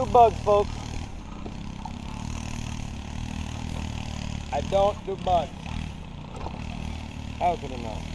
do bugs, folks. I don't do bugs. How could I know?